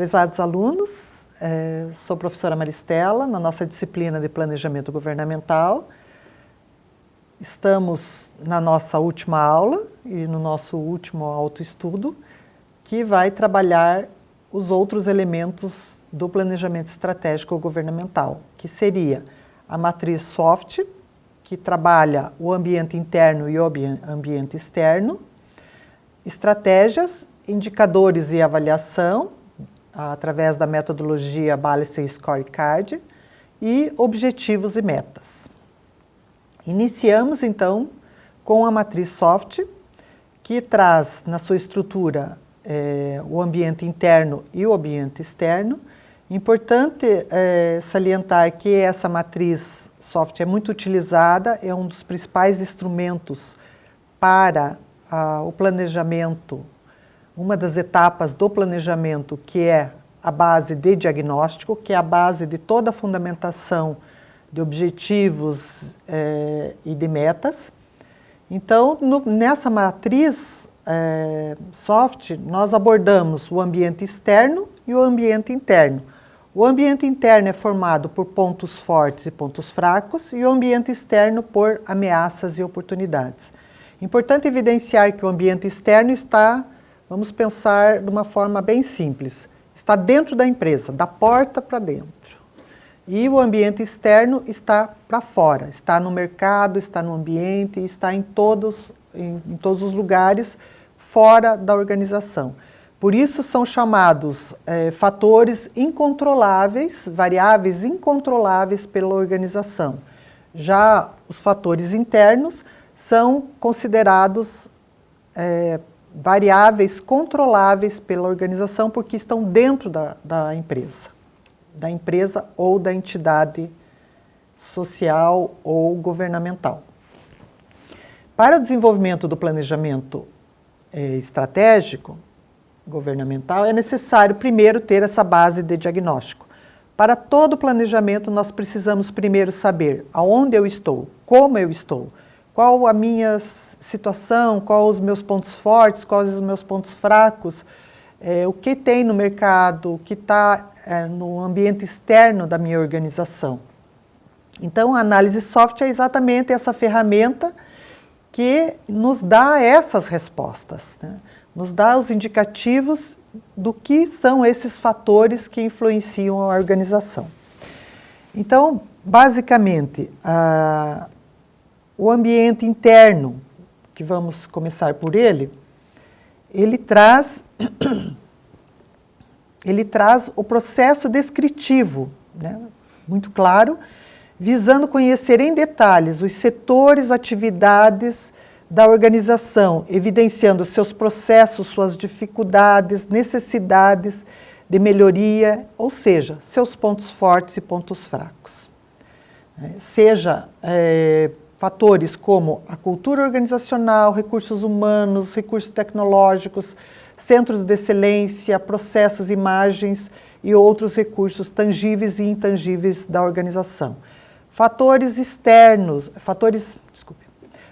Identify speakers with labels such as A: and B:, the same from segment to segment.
A: Prezados alunos, é, sou professora Maristela, na nossa disciplina de Planejamento Governamental. Estamos na nossa última aula e no nosso último autoestudo, que vai trabalhar os outros elementos do planejamento estratégico governamental, que seria a matriz SOFT, que trabalha o ambiente interno e o ambiente externo, estratégias, indicadores e avaliação, através da metodologia Balance Scorecard, e objetivos e metas. Iniciamos, então, com a matriz SOFT, que traz na sua estrutura é, o ambiente interno e o ambiente externo. Importante é, salientar que essa matriz software é muito utilizada, é um dos principais instrumentos para ah, o planejamento, uma das etapas do planejamento que é a base de diagnóstico, que é a base de toda a fundamentação de objetivos eh, e de metas. Então, no, nessa matriz eh, soft, nós abordamos o ambiente externo e o ambiente interno. O ambiente interno é formado por pontos fortes e pontos fracos e o ambiente externo por ameaças e oportunidades. Importante evidenciar que o ambiente externo está, vamos pensar de uma forma bem simples, está dentro da empresa, da porta para dentro. E o ambiente externo está para fora, está no mercado, está no ambiente, está em todos, em, em todos os lugares fora da organização. Por isso são chamados é, fatores incontroláveis, variáveis incontroláveis pela organização. Já os fatores internos são considerados é, variáveis controláveis pela organização porque estão dentro da, da empresa, da empresa ou da entidade social ou governamental. Para o desenvolvimento do planejamento é, estratégico, governamental, é necessário primeiro ter essa base de diagnóstico. Para todo planejamento, nós precisamos primeiro saber aonde eu estou, como eu estou, qual a minha situação, quais os meus pontos fortes, quais os meus pontos fracos, é, o que tem no mercado, o que está é, no ambiente externo da minha organização. Então, a análise soft é exatamente essa ferramenta que nos dá essas respostas. Né? nos dá os indicativos do que são esses fatores que influenciam a organização. Então, basicamente, a, o ambiente interno, que vamos começar por ele, ele traz, ele traz o processo descritivo, né, muito claro, visando conhecer em detalhes os setores, atividades, da organização, evidenciando seus processos, suas dificuldades, necessidades de melhoria, ou seja, seus pontos fortes e pontos fracos. É, seja é, fatores como a cultura organizacional, recursos humanos, recursos tecnológicos, centros de excelência, processos, imagens e outros recursos tangíveis e intangíveis da organização. Fatores externos, fatores, desculpe,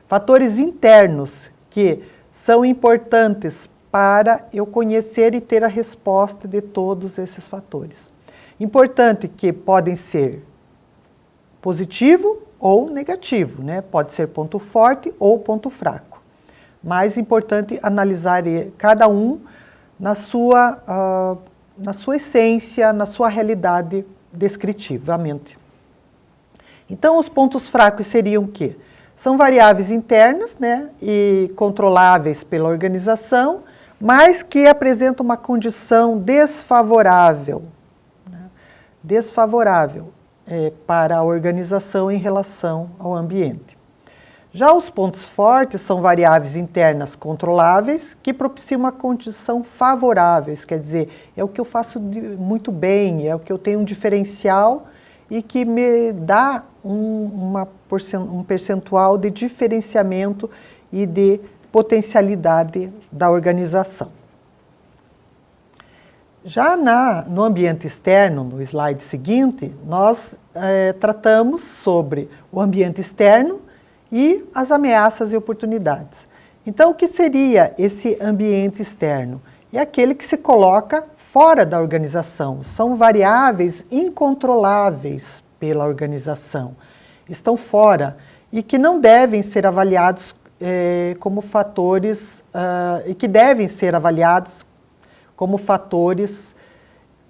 A: Fatores internos que são importantes para eu conhecer e ter a resposta de todos esses fatores. Importante que podem ser positivo ou negativo, né? pode ser ponto forte ou ponto fraco. Mais importante analisar cada um na sua, uh, na sua essência, na sua realidade descritivamente. Então, os pontos fracos seriam o quê? São variáveis internas né, e controláveis pela organização, mas que apresentam uma condição desfavorável, né, desfavorável é, para a organização em relação ao ambiente. Já os pontos fortes são variáveis internas controláveis que propiciam uma condição favorável, isso quer dizer, é o que eu faço de, muito bem, é o que eu tenho um diferencial e que me dá um, uma, um percentual de diferenciamento e de potencialidade da organização. Já na, no ambiente externo, no slide seguinte, nós é, tratamos sobre o ambiente externo e as ameaças e oportunidades. Então, o que seria esse ambiente externo? É aquele que se coloca fora da organização, são variáveis incontroláveis pela organização, estão fora e que não devem ser avaliados eh, como fatores, uh, e que devem ser avaliados como fatores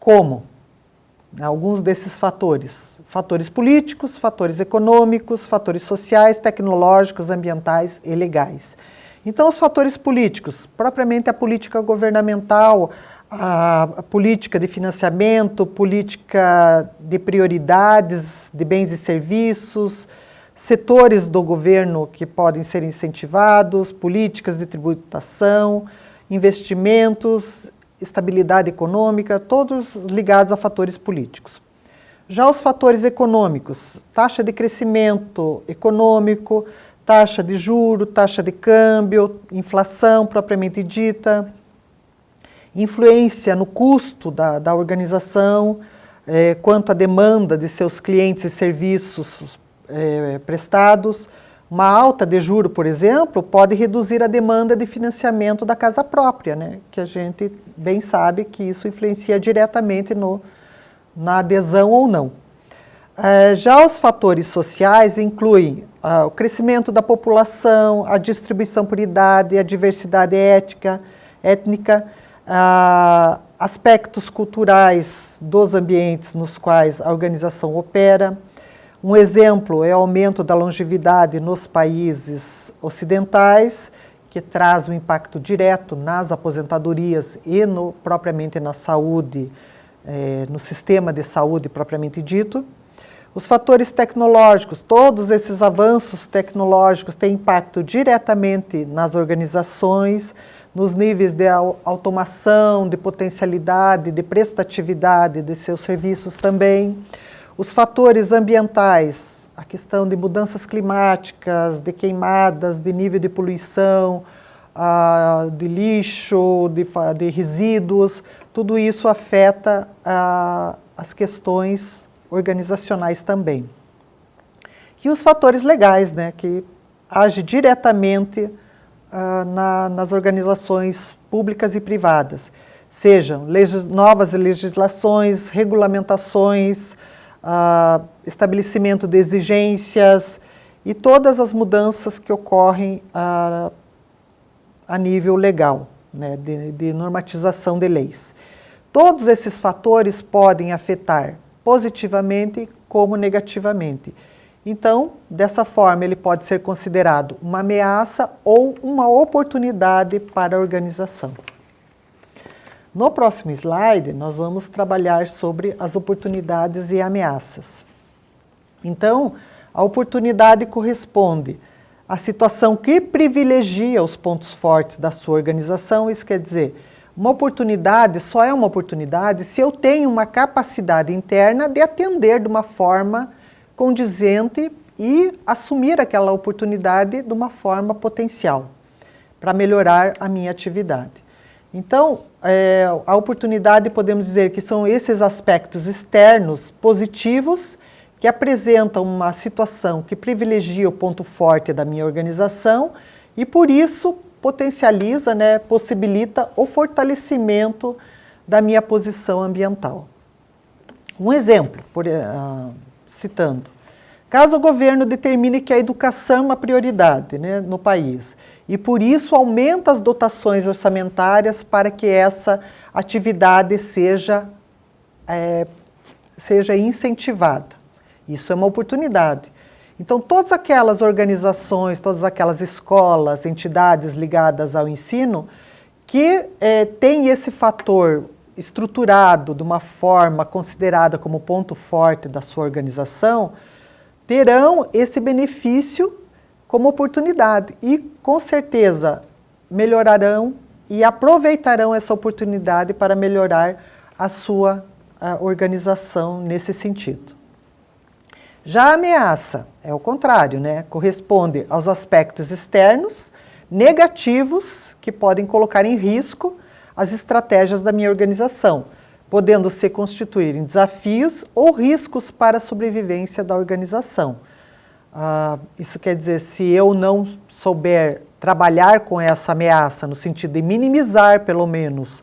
A: como alguns desses fatores, fatores políticos, fatores econômicos, fatores sociais, tecnológicos, ambientais e legais. Então, os fatores políticos, propriamente a política governamental, a, política de financiamento, política de prioridades de bens e serviços, setores do governo que podem ser incentivados, políticas de tributação, investimentos, estabilidade econômica, todos ligados a fatores políticos. Já os fatores econômicos, taxa de crescimento econômico, taxa de juro, taxa de câmbio, inflação propriamente dita, influência no custo da, da organização, é, quanto à demanda de seus clientes e serviços é, prestados. Uma alta de juro, por exemplo, pode reduzir a demanda de financiamento da casa própria, né? que a gente bem sabe que isso influencia diretamente no, na adesão ou não. É, já os fatores sociais incluem ah, o crescimento da população, a distribuição por idade, a diversidade ética, étnica, ah, aspectos culturais dos ambientes nos quais a organização opera. Um exemplo é o aumento da longevidade nos países ocidentais, que traz um impacto direto nas aposentadorias e no, propriamente na saúde, eh, no sistema de saúde propriamente dito. Os fatores tecnológicos, todos esses avanços tecnológicos têm impacto diretamente nas organizações, nos níveis de automação, de potencialidade, de prestatividade de seus serviços também. Os fatores ambientais, a questão de mudanças climáticas, de queimadas, de nível de poluição, uh, de lixo, de, resíduos, tudo isso afeta uh, as questões organizacionais também. E os fatores legais, né, que agem diretamente na, nas organizações públicas e privadas, sejam legis, novas legislações, regulamentações, uh, estabelecimento de exigências e todas as mudanças que ocorrem uh, a nível legal, né, de, de normatização de leis. Todos esses fatores podem afetar positivamente como negativamente. Então, dessa forma, ele pode ser considerado uma ameaça ou uma oportunidade para a organização. No próximo slide, nós vamos trabalhar sobre as oportunidades e ameaças. Então, a oportunidade corresponde à situação que privilegia os pontos fortes da sua organização, isso quer dizer, uma oportunidade só é uma oportunidade se eu tenho uma capacidade interna de atender de uma forma condizente e assumir aquela oportunidade de uma forma potencial, para melhorar a minha atividade. Então, é, a oportunidade, podemos dizer que são esses aspectos externos positivos que apresentam uma situação que privilegia o ponto forte da minha organização e, por isso, potencializa, né, possibilita o fortalecimento da minha posição ambiental. Um exemplo, por, uh, citando, caso o governo determine que a educação é uma prioridade né, no país, e por isso aumenta as dotações orçamentárias para que essa atividade seja, é, seja incentivada. Isso é uma oportunidade. Então, todas aquelas organizações, todas aquelas escolas, entidades ligadas ao ensino, que é, têm esse fator estruturado de uma forma considerada como ponto forte da sua organização, terão esse benefício como oportunidade e, com certeza, melhorarão e aproveitarão essa oportunidade para melhorar a sua a organização nesse sentido. Já a ameaça é o contrário, né? corresponde aos aspectos externos negativos que podem colocar em risco as estratégias da minha organização, podendo se constituir em desafios ou riscos para a sobrevivência da organização. Ah, isso quer dizer, se eu não souber trabalhar com essa ameaça, no sentido de minimizar, pelo menos,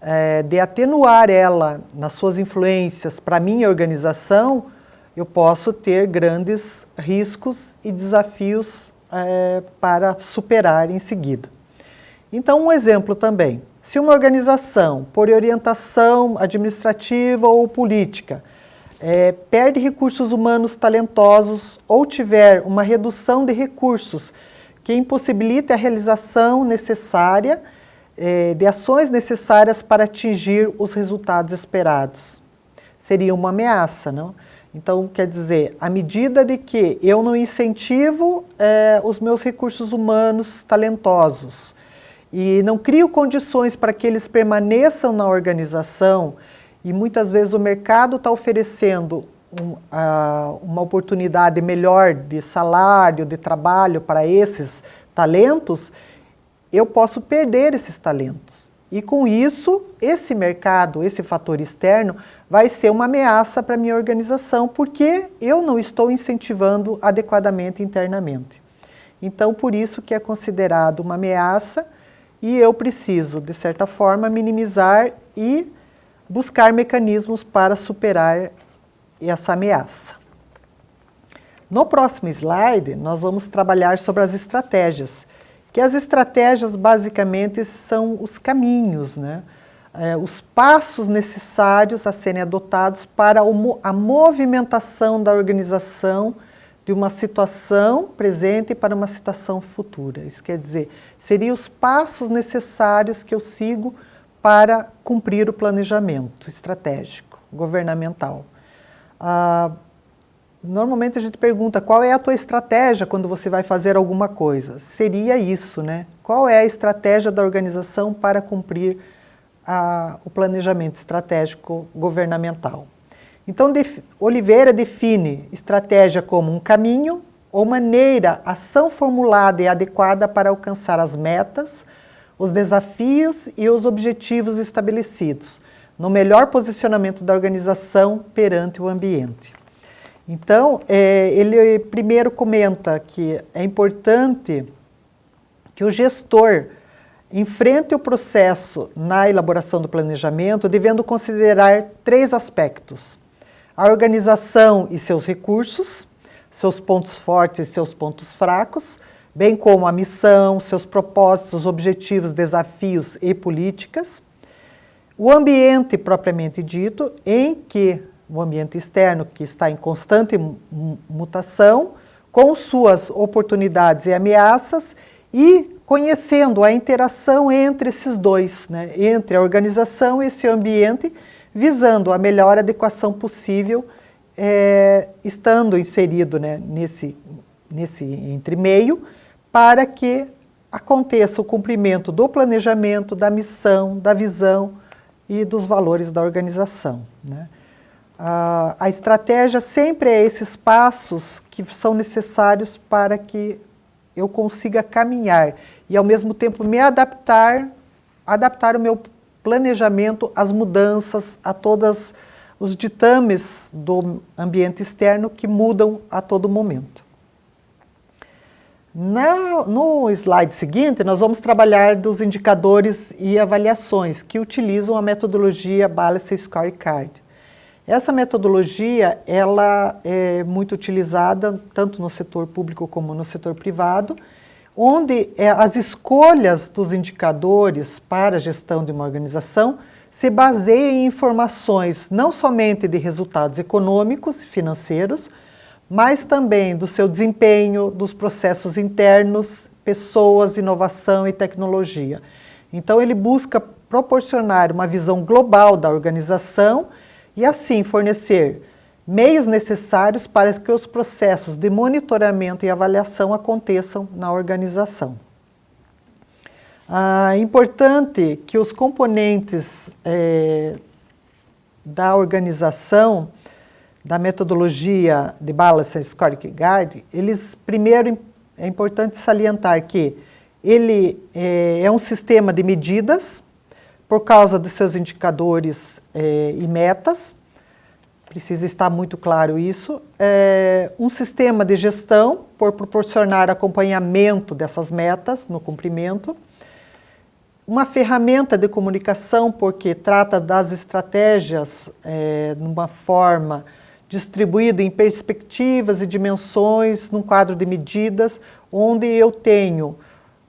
A: é, de atenuar ela nas suas influências para a minha organização, eu posso ter grandes riscos e desafios é, para superar em seguida. Então, um exemplo também. Se uma organização, por orientação administrativa ou política, é, perde recursos humanos talentosos ou tiver uma redução de recursos que impossibilite a realização necessária é, de ações necessárias para atingir os resultados esperados. Seria uma ameaça, não? Então, quer dizer, à medida de que eu não incentivo é, os meus recursos humanos talentosos e não crio condições para que eles permaneçam na organização, e muitas vezes o mercado está oferecendo um, uh, uma oportunidade melhor de salário, de trabalho para esses talentos, eu posso perder esses talentos. E com isso, esse mercado, esse fator externo, vai ser uma ameaça para a minha organização, porque eu não estou incentivando adequadamente internamente. Então, por isso que é considerado uma ameaça e eu preciso, de certa forma, minimizar e buscar mecanismos para superar essa ameaça. No próximo slide, nós vamos trabalhar sobre as estratégias, que as estratégias basicamente são os caminhos, né? É, os passos necessários a serem adotados para a movimentação da organização de uma situação presente para uma situação futura. Isso quer dizer, seriam os passos necessários que eu sigo para cumprir o planejamento estratégico, governamental. Ah, normalmente a gente pergunta qual é a tua estratégia quando você vai fazer alguma coisa. Seria isso, né? Qual é a estratégia da organização para cumprir a, o planejamento estratégico governamental? Então, def, Oliveira define estratégia como um caminho ou maneira, ação formulada e adequada para alcançar as metas, os desafios e os objetivos estabelecidos, no melhor posicionamento da organização perante o ambiente. Então, é, ele primeiro comenta que é importante que o gestor enfrente o processo na elaboração do planejamento, devendo considerar três aspectos. A organização e seus recursos, seus pontos fortes e seus pontos fracos, bem como a missão, seus propósitos, objetivos, desafios e políticas. O ambiente propriamente dito, em que o ambiente externo, que está em constante mutação, com suas oportunidades e ameaças, e conhecendo a interação entre esses dois, né, entre a organização e esse ambiente, visando a melhor adequação possível, é, estando inserido né, nesse, nesse entremeio, para que aconteça o cumprimento do planejamento, da missão, da visão e dos valores da organização. Né? A, a estratégia sempre é esses passos que são necessários para que eu consiga caminhar e ao mesmo tempo me adaptar, adaptar o meu planejamento às mudanças, a todos os ditames do ambiente externo que mudam a todo momento. No slide seguinte, nós vamos trabalhar dos indicadores e avaliações que utilizam a metodologia Balance Scorecard. Essa metodologia ela é muito utilizada tanto no setor público como no setor privado, onde é, as escolhas dos indicadores para a gestão de uma organização se baseiam em informações não somente de resultados econômicos e financeiros, mas também do seu desempenho, dos processos internos, pessoas, inovação e tecnologia. Então ele busca proporcionar uma visão global da organização e assim fornecer meios necessários para que os processos de monitoramento e avaliação aconteçam na organização. É importante que os componentes é, da organização da metodologia de Balance Scorecard, eles, primeiro, é importante salientar que ele é, é um sistema de medidas por causa dos seus indicadores é, e metas, precisa estar muito claro isso, é um sistema de gestão por proporcionar acompanhamento dessas metas no cumprimento, uma ferramenta de comunicação, porque trata das estratégias é, numa forma distribuída em perspectivas e dimensões, num quadro de medidas, onde eu tenho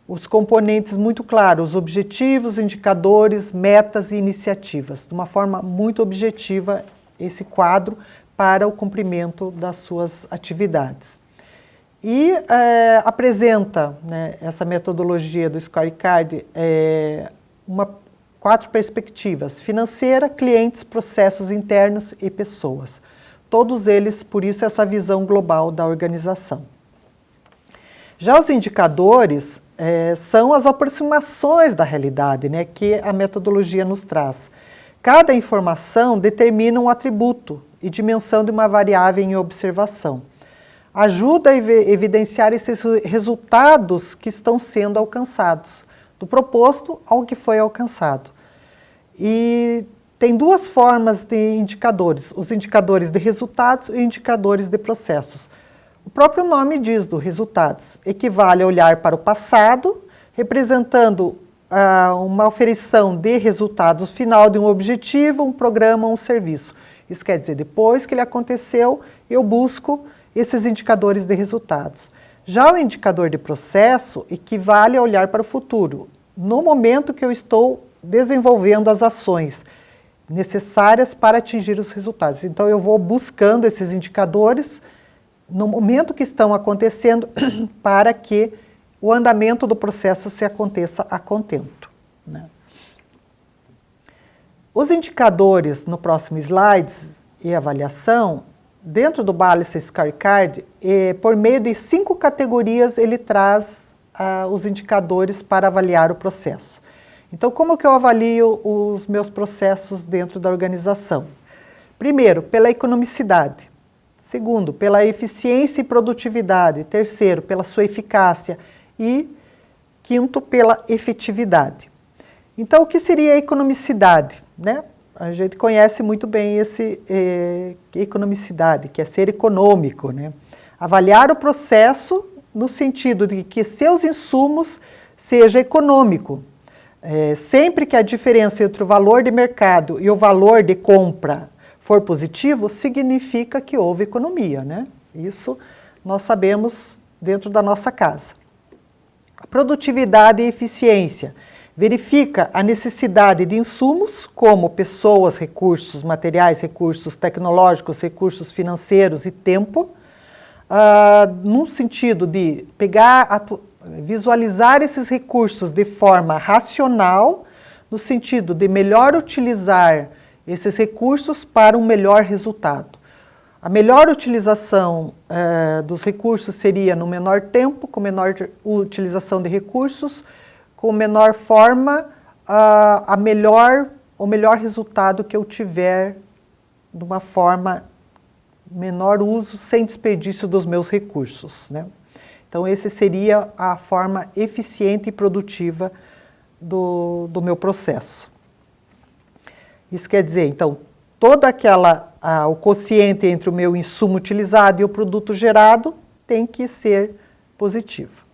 A: os componentes muito claros, os objetivos, indicadores, metas e iniciativas, de uma forma muito objetiva esse quadro para o cumprimento das suas atividades. E é, apresenta né, essa metodologia do scorecard é, uma, quatro perspectivas, financeira, clientes, processos internos e pessoas. Todos eles, por isso, essa visão global da organização. Já os indicadores é, são as aproximações da realidade né, que a metodologia nos traz. Cada informação determina um atributo e dimensão de uma variável em observação. Ajuda a evidenciar esses resultados que estão sendo alcançados, do proposto ao que foi alcançado. E tem duas formas de indicadores, os indicadores de resultados e indicadores de processos. O próprio nome diz do resultados, equivale a olhar para o passado, representando ah, uma oferição de resultados final de um objetivo, um programa, um serviço. Isso quer dizer, depois que ele aconteceu, eu busco esses indicadores de resultados. Já o indicador de processo equivale a olhar para o futuro, no momento que eu estou desenvolvendo as ações necessárias para atingir os resultados. Então, eu vou buscando esses indicadores no momento que estão acontecendo para que o andamento do processo se aconteça a contento. Né? Os indicadores no próximo slides e avaliação, dentro do Balance Scorecard, eh, por meio de cinco categorias, ele traz ah, os indicadores para avaliar o processo. Então, como que eu avalio os meus processos dentro da organização? Primeiro, pela economicidade. Segundo, pela eficiência e produtividade. Terceiro, pela sua eficácia. E quinto, pela efetividade. Então, o que seria a economicidade? Né? A gente conhece muito bem esse eh, economicidade, que é ser econômico. Né? Avaliar o processo no sentido de que seus insumos seja econômico, é, sempre que a diferença entre o valor de mercado e o valor de compra for positivo, significa que houve economia, né? Isso nós sabemos dentro da nossa casa. A produtividade e eficiência verifica a necessidade de insumos, como pessoas, recursos materiais, recursos tecnológicos, recursos financeiros e tempo, uh, num sentido de pegar visualizar esses recursos de forma racional, no sentido de melhor utilizar esses recursos para um melhor resultado. A melhor utilização eh, dos recursos seria no menor tempo, com menor utilização de recursos, com menor forma, a melhor, o melhor resultado que eu tiver de uma forma menor uso, sem desperdício dos meus recursos. Né? Então, esse seria a forma eficiente e produtiva do, do meu processo. Isso quer dizer, então, toda aquela, o quociente entre o meu insumo utilizado e o produto gerado tem que ser positivo.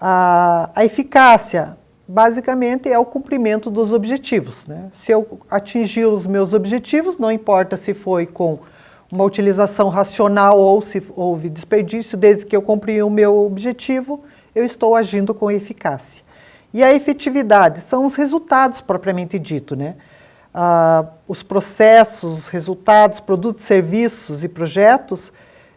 A: A, a eficácia, basicamente, é o cumprimento dos objetivos. Né? Se eu atingir os meus objetivos, não importa se foi com uma utilização racional ou se houve desperdício, desde que eu cumpri o meu objetivo, eu estou agindo com eficácia. E a efetividade são os resultados propriamente dito, né? Ah, os processos, os resultados, produtos, serviços e projetos,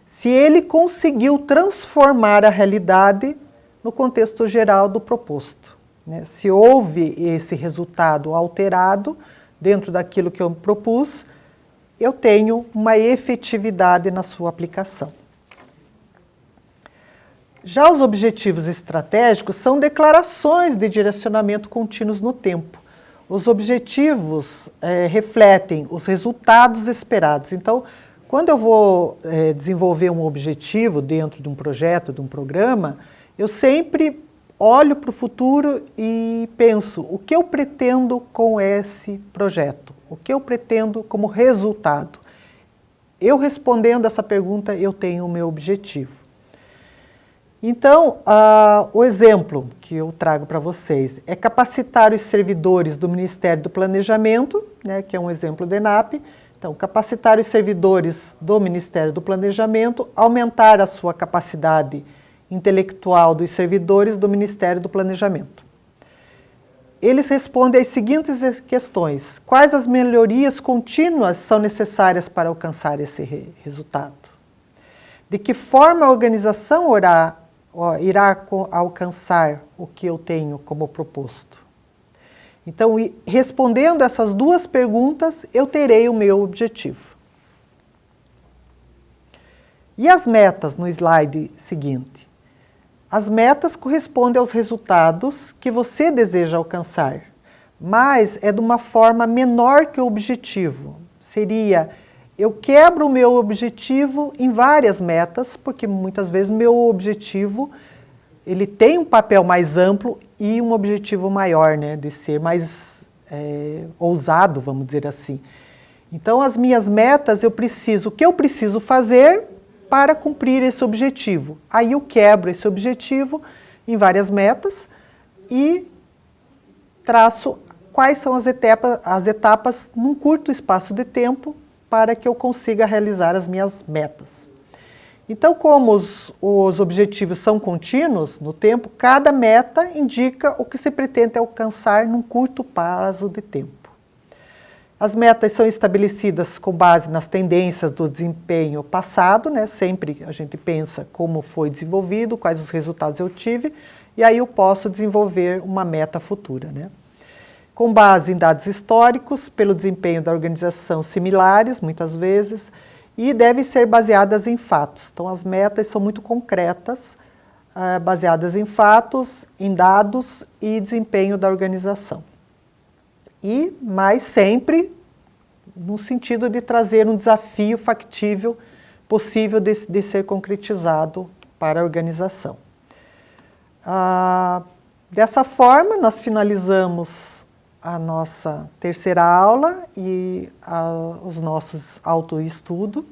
A: se ele conseguiu transformar a realidade no contexto geral do proposto. Né? Se houve esse resultado alterado dentro daquilo que eu propus, eu tenho uma efetividade na sua aplicação. Já os objetivos estratégicos são declarações de direcionamento contínuos no tempo. Os objetivos é, refletem os resultados esperados. Então, quando eu vou é, desenvolver um objetivo dentro de um projeto, de um programa, eu sempre olho para o futuro e penso o que eu pretendo com esse projeto. O que eu pretendo como resultado? Eu respondendo essa pergunta, eu tenho o meu objetivo. Então, uh, o exemplo que eu trago para vocês é capacitar os servidores do Ministério do Planejamento, né, que é um exemplo do ENAP. Então, capacitar os servidores do Ministério do Planejamento, aumentar a sua capacidade intelectual dos servidores do Ministério do Planejamento. Eles respondem às seguintes questões. Quais as melhorias contínuas são necessárias para alcançar esse re resultado? De que forma a organização orá irá alcançar o que eu tenho como proposto? Então, respondendo essas duas perguntas, eu terei o meu objetivo. E as metas no slide seguinte? As metas correspondem aos resultados que você deseja alcançar, mas é de uma forma menor que o objetivo. Seria eu quebro o meu objetivo em várias metas, porque muitas vezes meu objetivo ele tem um papel mais amplo e um objetivo maior, né, de ser mais é, ousado, vamos dizer assim. Então, as minhas metas, eu preciso, o que eu preciso fazer para cumprir esse objetivo? Aí eu quebro esse objetivo em várias metas e traço quais são as etapas, as etapas num curto espaço de tempo para que eu consiga realizar as minhas metas. Então, como os, os objetivos são contínuos no tempo, cada meta indica o que se pretende alcançar num curto prazo de tempo. As metas são estabelecidas com base nas tendências do desempenho passado, né? sempre a gente pensa como foi desenvolvido, quais os resultados eu tive, e aí eu posso desenvolver uma meta futura. Né? com base em dados históricos, pelo desempenho da organização similares, muitas vezes, e devem ser baseadas em fatos. Então, as metas são muito concretas, uh, baseadas em fatos, em dados e desempenho da organização. E, mais sempre, no sentido de trazer um desafio factível, possível de, de ser concretizado para a organização. Uh, dessa forma, nós finalizamos a nossa terceira aula e a, os nossos autoestudo.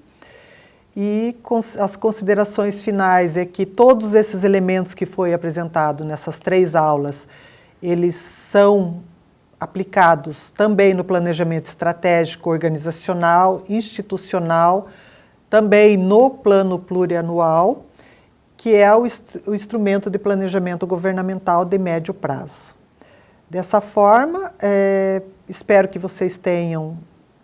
A: E as considerações finais é que todos esses elementos que foi apresentado nessas três aulas, eles são aplicados também no planejamento estratégico organizacional, institucional, também no plano plurianual, que é o, o instrumento de planejamento governamental de médio prazo. Dessa forma, é, espero que vocês tenham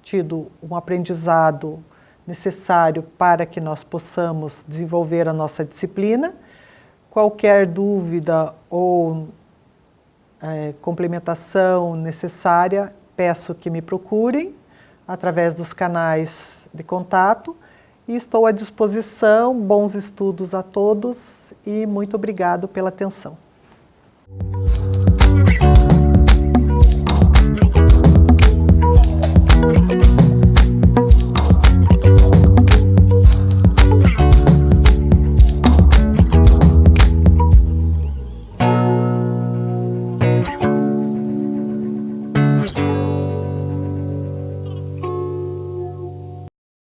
A: tido um aprendizado necessário para que nós possamos desenvolver a nossa disciplina. Qualquer dúvida ou é, complementação necessária, peço que me procurem através dos canais de contato e estou à disposição. Bons estudos a todos e muito obrigado pela atenção.